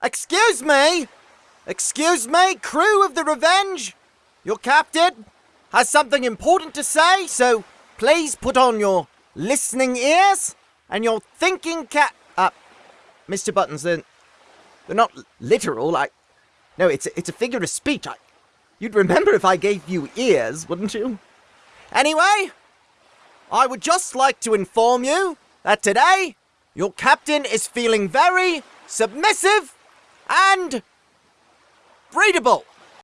Excuse me! Excuse me, crew of the Revenge! Your captain has something important to say, so please put on your listening ears and your thinking cap. Uh, Mr. Buttons, they're, they're not literal. I. No, it's a, it's a figure of speech. I. You'd remember if I gave you ears, wouldn't you? Anyway, I would just like to inform you that today your captain is feeling very submissive and breedable.